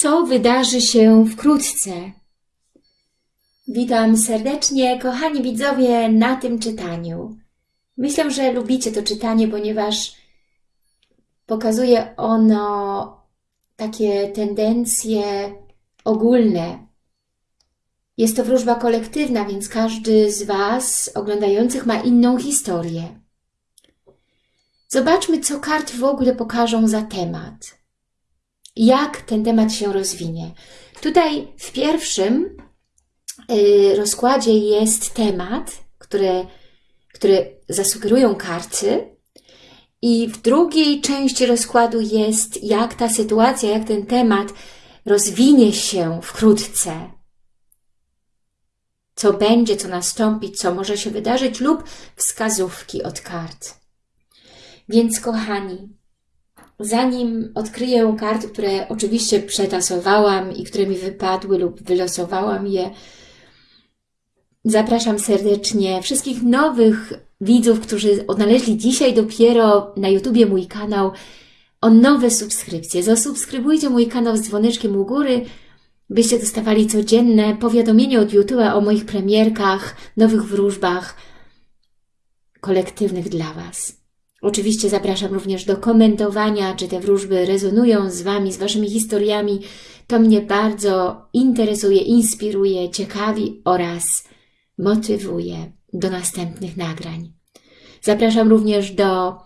co wydarzy się wkrótce. Witam serdecznie, kochani widzowie, na tym czytaniu. Myślę, że lubicie to czytanie, ponieważ pokazuje ono takie tendencje ogólne. Jest to wróżba kolektywna, więc każdy z Was oglądających ma inną historię. Zobaczmy, co karty w ogóle pokażą za temat. Jak ten temat się rozwinie. Tutaj w pierwszym yy, rozkładzie jest temat, który, który zasugerują karty, i w drugiej części rozkładu jest, jak ta sytuacja, jak ten temat rozwinie się wkrótce. Co będzie, co nastąpi, co może się wydarzyć, lub wskazówki od kart. Więc, kochani, zanim odkryję karty, które oczywiście przetasowałam i które mi wypadły lub wylosowałam je, zapraszam serdecznie wszystkich nowych widzów, którzy odnaleźli dzisiaj dopiero na YouTubie mój kanał, o nowe subskrypcje. Zasubskrybujcie mój kanał z dzwoneczkiem u góry, byście dostawali codzienne powiadomienia od YouTube'a o moich premierkach, nowych wróżbach kolektywnych dla Was. Oczywiście zapraszam również do komentowania, czy te wróżby rezonują z Wami, z Waszymi historiami. To mnie bardzo interesuje, inspiruje, ciekawi oraz motywuje do następnych nagrań. Zapraszam również do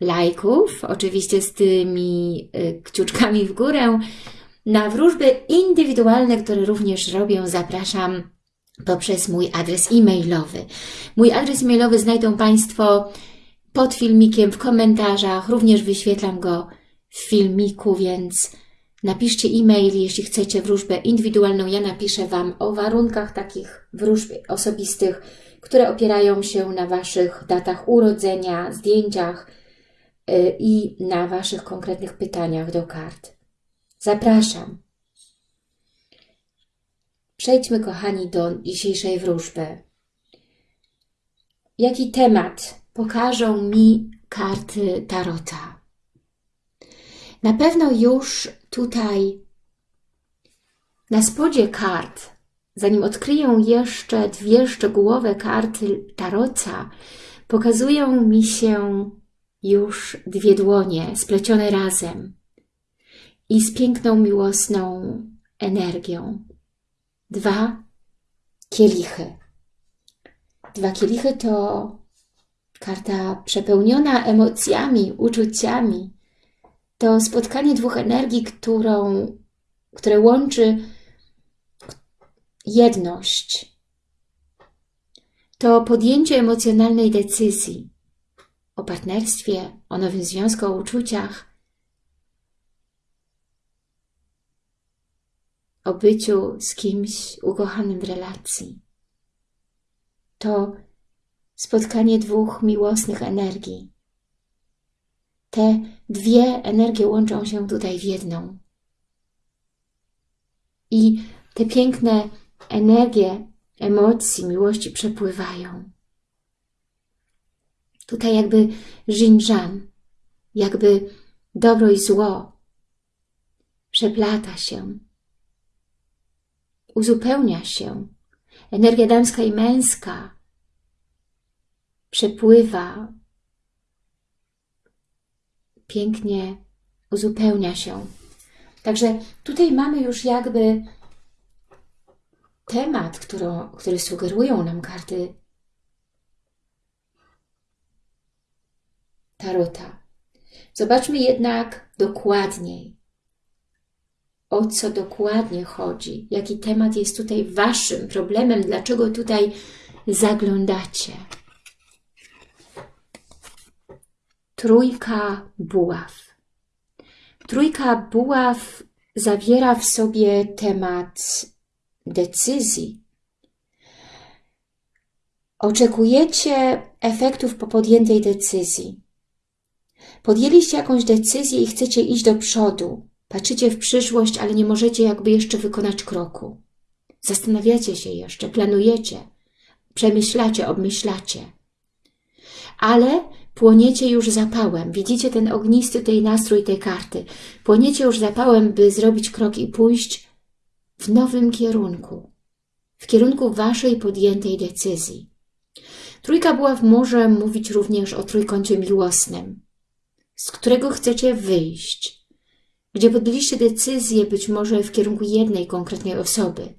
lajków, oczywiście z tymi y, kciuczkami w górę. Na wróżby indywidualne, które również robię, zapraszam poprzez mój adres e-mailowy. Mój adres e-mailowy znajdą Państwo pod filmikiem, w komentarzach, również wyświetlam go w filmiku, więc napiszcie e-mail, jeśli chcecie wróżbę indywidualną. Ja napiszę Wam o warunkach takich wróżb osobistych, które opierają się na Waszych datach urodzenia, zdjęciach y, i na Waszych konkretnych pytaniach do kart. Zapraszam. Przejdźmy, kochani, do dzisiejszej wróżby. Jaki temat pokażą mi karty Tarota? Na pewno już tutaj na spodzie kart Zanim odkryję jeszcze dwie szczegółowe karty Tarota, pokazują mi się już dwie dłonie splecione razem i z piękną, miłosną energią. Dwa kielichy. Dwa kielichy to karta przepełniona emocjami, uczuciami. To spotkanie dwóch energii, którą, które łączy jedność. To podjęcie emocjonalnej decyzji o partnerstwie, o nowym związku, o uczuciach, o byciu z kimś ukochanym w relacji. To spotkanie dwóch miłosnych energii. Te dwie energie łączą się tutaj w jedną. I te piękne energie emocji, miłości przepływają. Tutaj jakby żinżan, jakby dobro i zło przeplata się, uzupełnia się. Energia damska i męska przepływa, pięknie uzupełnia się. Także tutaj mamy już jakby temat, który sugerują nam karty Tarota. Zobaczmy jednak dokładniej, o co dokładnie chodzi, jaki temat jest tutaj Waszym problemem, dlaczego tutaj zaglądacie. Trójka buław. Trójka buław zawiera w sobie temat decyzji. Oczekujecie efektów po podjętej decyzji. Podjęliście jakąś decyzję i chcecie iść do przodu. Patrzycie w przyszłość, ale nie możecie jakby jeszcze wykonać kroku. Zastanawiacie się jeszcze, planujecie, przemyślacie, obmyślacie. Ale płoniecie już zapałem. Widzicie ten ognisty tej nastrój tej karty. Płoniecie już zapałem, by zrobić krok i pójść w nowym kierunku. W kierunku Waszej podjętej decyzji. Trójka buław może mówić również o trójkącie miłosnym, z którego chcecie wyjść, gdzie podjęliście decyzję być może w kierunku jednej konkretnej osoby,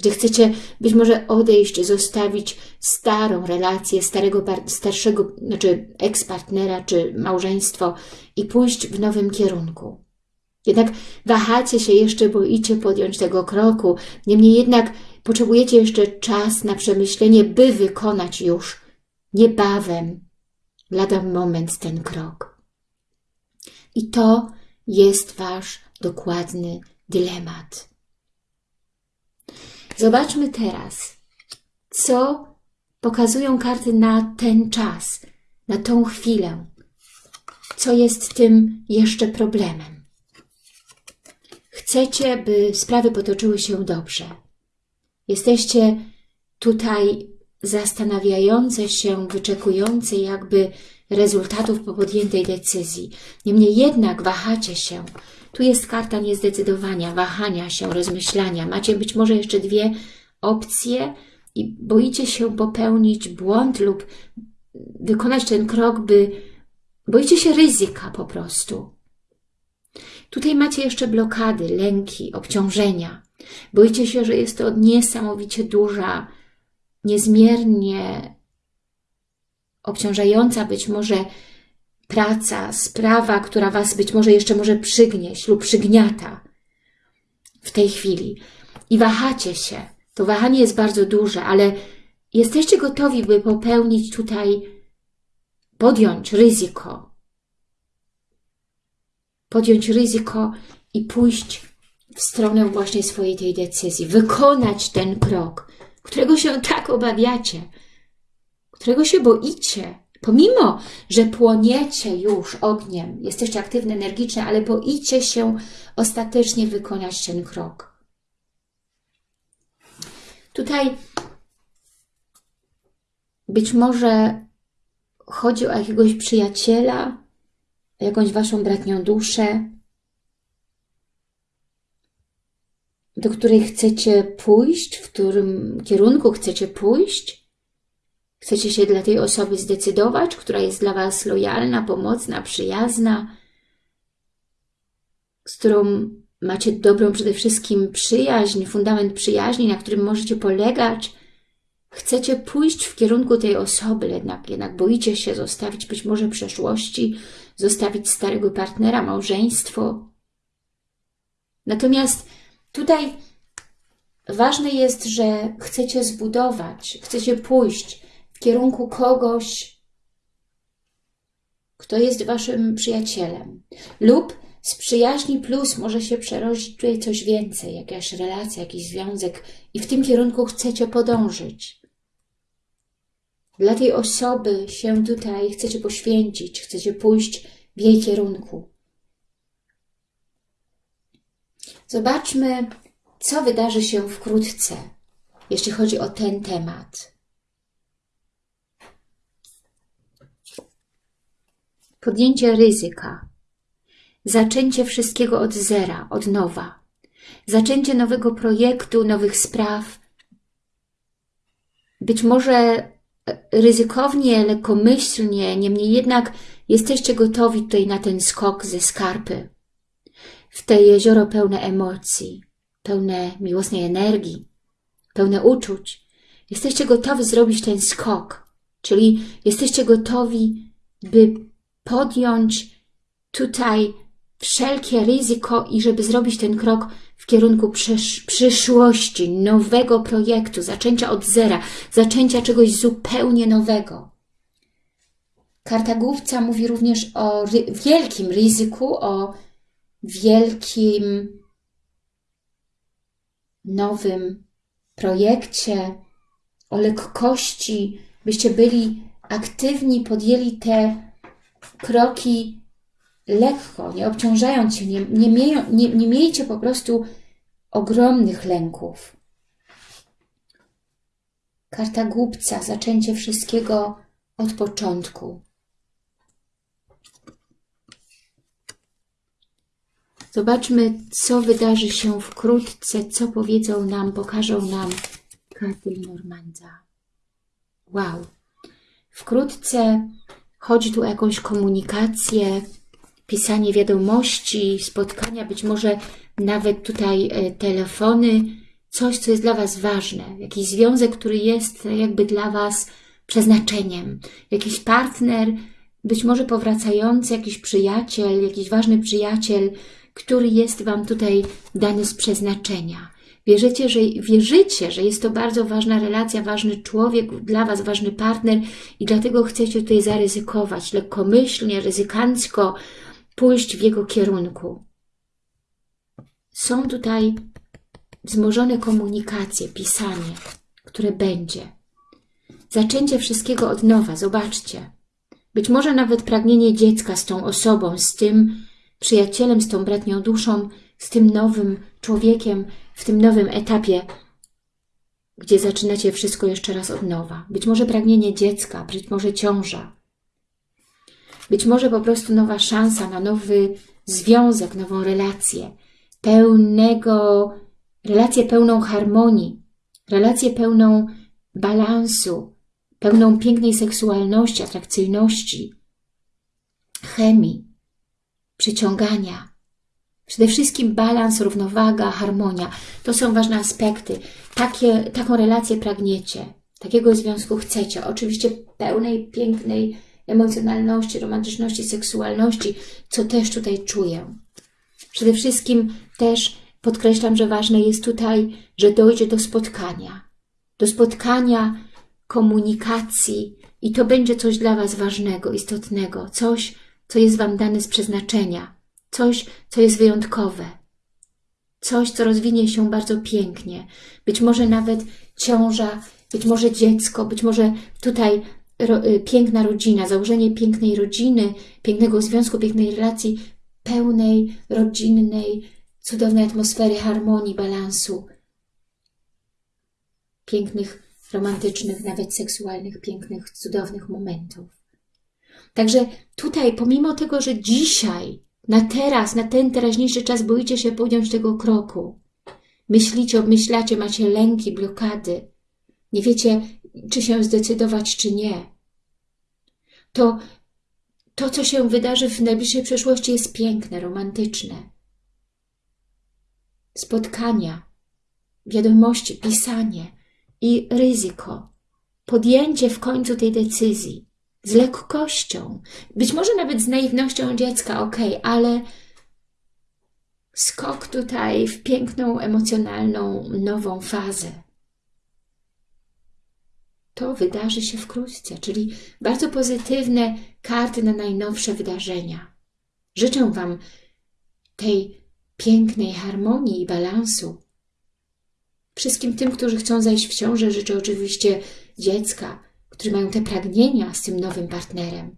gdzie chcecie być może odejść, zostawić starą relację, starego, starszego, znaczy ekspartnera czy małżeństwo i pójść w nowym kierunku. Jednak wahacie się jeszcze, boicie podjąć tego kroku, niemniej jednak potrzebujecie jeszcze czas na przemyślenie, by wykonać już niebawem, lada moment ten krok. I to jest Wasz dokładny dylemat. Zobaczmy teraz, co pokazują karty na ten czas, na tą chwilę. Co jest tym jeszcze problemem? Chcecie, by sprawy potoczyły się dobrze. Jesteście tutaj zastanawiające się, wyczekujące jakby rezultatów po podjętej decyzji. Niemniej jednak wahacie się. Tu jest karta niezdecydowania, wahania się, rozmyślania. Macie być może jeszcze dwie opcje i boicie się popełnić błąd lub wykonać ten krok, by boicie się ryzyka po prostu. Tutaj macie jeszcze blokady, lęki, obciążenia. Boicie się, że jest to niesamowicie duża, niezmiernie obciążająca być może praca, sprawa, która Was być może jeszcze może przygnieść lub przygniata w tej chwili. I wahacie się. To wahanie jest bardzo duże, ale jesteście gotowi, by popełnić tutaj, podjąć ryzyko. Podjąć ryzyko i pójść w stronę właśnie swojej tej decyzji. Wykonać ten krok, którego się tak obawiacie, którego się boicie, pomimo, że płoniecie już ogniem, jesteście aktywne, energiczne, ale boicie się ostatecznie wykonać ten krok. Tutaj być może chodzi o jakiegoś przyjaciela, jakąś waszą bratnią duszę, do której chcecie pójść, w którym kierunku chcecie pójść. Chcecie się dla tej osoby zdecydować, która jest dla Was lojalna, pomocna, przyjazna, z którą macie dobrą przede wszystkim przyjaźń, fundament przyjaźni, na którym możecie polegać. Chcecie pójść w kierunku tej osoby, jednak, jednak boicie się zostawić być może przeszłości, zostawić starego partnera, małżeństwo. Natomiast Tutaj ważne jest, że chcecie zbudować, chcecie pójść w kierunku kogoś, kto jest Waszym przyjacielem. Lub z przyjaźni plus może się przerodzić tutaj coś więcej, jakaś relacja, jakiś związek i w tym kierunku chcecie podążyć. Dla tej osoby się tutaj chcecie poświęcić, chcecie pójść w jej kierunku. Zobaczmy, co wydarzy się wkrótce, jeśli chodzi o ten temat. Podjęcie ryzyka, zaczęcie wszystkiego od zera, od nowa, zaczęcie nowego projektu, nowych spraw. Być może ryzykownie, lekkomyślnie, niemniej jednak jesteście gotowi tutaj na ten skok ze skarpy w te jezioro pełne emocji, pełne miłosnej energii, pełne uczuć. Jesteście gotowi zrobić ten skok, czyli jesteście gotowi, by podjąć tutaj wszelkie ryzyko i żeby zrobić ten krok w kierunku przysz przyszłości, nowego projektu, zaczęcia od zera, zaczęcia czegoś zupełnie nowego. Karta główca mówi również o ry wielkim ryzyku, o wielkim, nowym projekcie, o lekkości, byście byli aktywni, podjęli te kroki lekko, nie obciążając się, nie, nie, nie, nie miejcie po prostu ogromnych lęków. Karta głupca, zaczęcie wszystkiego od początku. Zobaczmy, co wydarzy się wkrótce, co powiedzą nam, pokażą nam karty Normandza. Wow! Wkrótce chodzi tu o jakąś komunikację, pisanie wiadomości, spotkania, być może nawet tutaj e, telefony, coś, co jest dla Was ważne, jakiś związek, który jest jakby dla Was przeznaczeniem, jakiś partner, być może powracający, jakiś przyjaciel, jakiś ważny przyjaciel, który jest Wam tutaj dany z przeznaczenia. Wierzycie, że, wierzycie, że jest to bardzo ważna relacja, ważny człowiek, dla Was ważny partner i dlatego chcecie tutaj zaryzykować, lekkomyślnie, ryzykancko pójść w jego kierunku. Są tutaj wzmożone komunikacje, pisanie, które będzie. Zaczęcie wszystkiego od nowa, zobaczcie. Być może nawet pragnienie dziecka z tą osobą, z tym przyjacielem, z tą bratnią duszą, z tym nowym człowiekiem, w tym nowym etapie, gdzie zaczynacie wszystko jeszcze raz od nowa. Być może pragnienie dziecka, być może ciąża. Być może po prostu nowa szansa na nowy związek, nową relację, pełnego, relację pełną harmonii, relację pełną balansu, pełną pięknej seksualności, atrakcyjności, chemii, przyciągania. Przede wszystkim balans, równowaga, harmonia. To są ważne aspekty. Takie, taką relację pragniecie, takiego związku chcecie. Oczywiście pełnej, pięknej emocjonalności, romantyczności, seksualności, co też tutaj czuję. Przede wszystkim też podkreślam, że ważne jest tutaj, że dojdzie do spotkania. Do spotkania, komunikacji i to będzie coś dla Was ważnego, istotnego. Coś, co jest Wam dane z przeznaczenia. Coś, co jest wyjątkowe. Coś, co rozwinie się bardzo pięknie. Być może nawet ciąża, być może dziecko, być może tutaj ro, y, piękna rodzina, założenie pięknej rodziny, pięknego związku, pięknej relacji, pełnej, rodzinnej, cudownej atmosfery, harmonii, balansu, pięknych, romantycznych, nawet seksualnych, pięknych, cudownych momentów. Także tutaj, pomimo tego, że dzisiaj, na teraz, na ten teraźniejszy czas boicie się podjąć tego kroku, myślicie, obmyślacie, macie lęki, blokady, nie wiecie, czy się zdecydować, czy nie, to to, co się wydarzy w najbliższej przyszłości jest piękne, romantyczne. Spotkania, wiadomości, pisanie i ryzyko, podjęcie w końcu tej decyzji z lekkością, być może nawet z naiwnością dziecka, ok, ale skok tutaj w piękną, emocjonalną, nową fazę to wydarzy się wkrótce, czyli bardzo pozytywne karty na najnowsze wydarzenia. Życzę Wam tej pięknej harmonii i balansu. Wszystkim tym, którzy chcą zajść w ciążę, życzę oczywiście dziecka, którzy mają te pragnienia z tym nowym partnerem,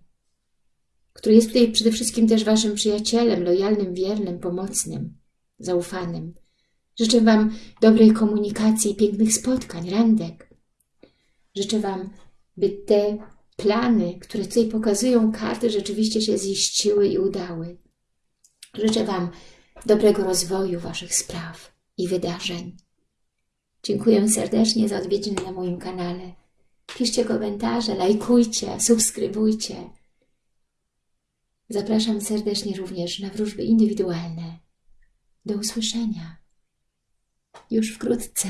który jest tutaj przede wszystkim też Waszym przyjacielem, lojalnym, wiernym, pomocnym, zaufanym. Życzę Wam dobrej komunikacji i pięknych spotkań, randek. Życzę Wam, by te plany, które tutaj pokazują karty, rzeczywiście się ziściły i udały. Życzę Wam dobrego rozwoju Waszych spraw i wydarzeń. Dziękuję serdecznie za odwiedziny na moim kanale. Piszcie komentarze, lajkujcie, subskrybujcie. Zapraszam serdecznie również na wróżby indywidualne. Do usłyszenia już wkrótce.